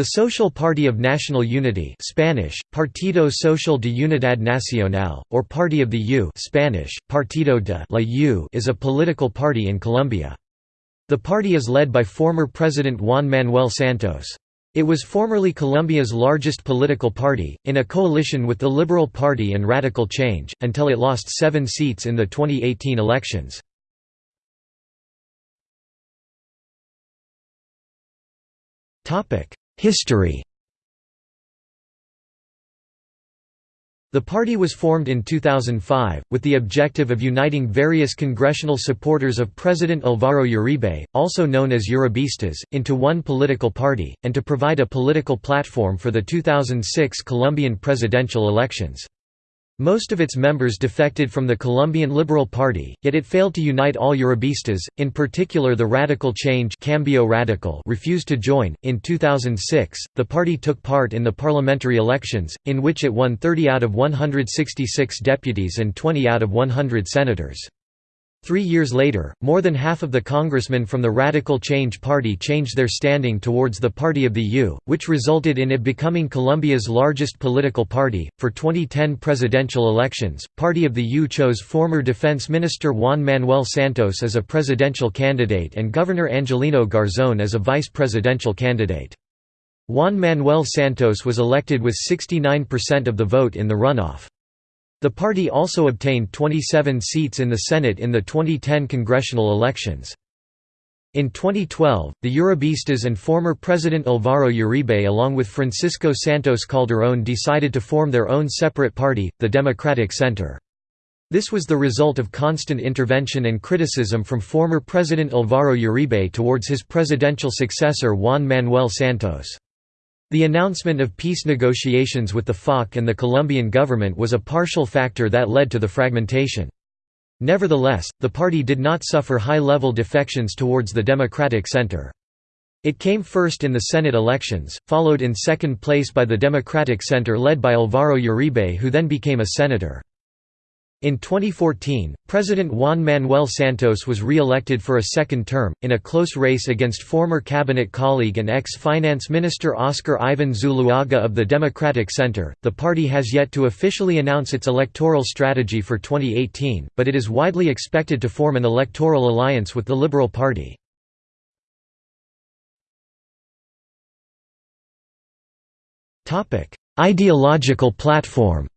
The Social Party of National Unity Spanish, Partido Social de Unidad Nacional, or Party of the U Spanish, Partido de la U is a political party in Colombia. The party is led by former President Juan Manuel Santos. It was formerly Colombia's largest political party, in a coalition with the Liberal Party and Radical Change, until it lost seven seats in the 2018 elections. History The party was formed in 2005, with the objective of uniting various congressional supporters of President Alvaro Uribe, also known as Uribistas, into one political party, and to provide a political platform for the 2006 Colombian presidential elections. Most of its members defected from the Colombian Liberal Party, yet it failed to unite all Uribistas, in particular the Radical Change Cambio Radical refused to join. In 2006, the party took part in the parliamentary elections, in which it won 30 out of 166 deputies and 20 out of 100 senators. Three years later, more than half of the congressmen from the Radical Change Party changed their standing towards the Party of the U, which resulted in it becoming Colombia's largest political party. For 2010 presidential elections, Party of the U chose former Defense Minister Juan Manuel Santos as a presidential candidate and Governor Angelino Garzón as a vice presidential candidate. Juan Manuel Santos was elected with 69% of the vote in the runoff. The party also obtained 27 seats in the Senate in the 2010 congressional elections. In 2012, the Uribistas and former President Alvaro Uribe along with Francisco Santos Calderón decided to form their own separate party, the Democratic Center. This was the result of constant intervention and criticism from former President Alvaro Uribe towards his presidential successor Juan Manuel Santos. The announcement of peace negotiations with the FARC and the Colombian government was a partial factor that led to the fragmentation. Nevertheless, the party did not suffer high-level defections towards the Democratic Center. It came first in the Senate elections, followed in second place by the Democratic Center led by Alvaro Uribe who then became a senator. In 2014, President Juan Manuel Santos was re-elected for a second term, in a close race against former cabinet colleague and ex-finance minister Oscar Ivan Zuluaga of the Democratic Center. The party has yet to officially announce its electoral strategy for 2018, but it is widely expected to form an electoral alliance with the Liberal Party. Ideological platform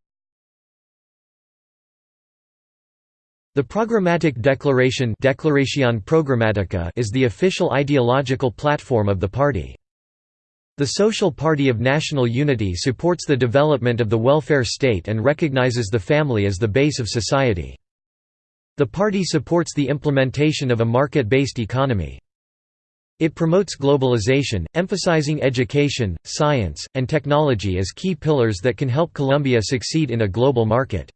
The Programmatic Declaration Programática is the official ideological platform of the party. The Social Party of National Unity supports the development of the welfare state and recognizes the family as the base of society. The party supports the implementation of a market-based economy. It promotes globalization, emphasizing education, science, and technology as key pillars that can help Colombia succeed in a global market.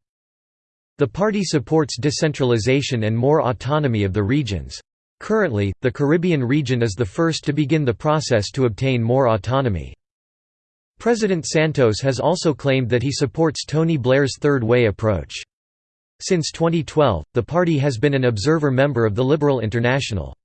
The party supports decentralization and more autonomy of the regions. Currently, the Caribbean region is the first to begin the process to obtain more autonomy. President Santos has also claimed that he supports Tony Blair's Third Way approach. Since 2012, the party has been an observer member of the Liberal International.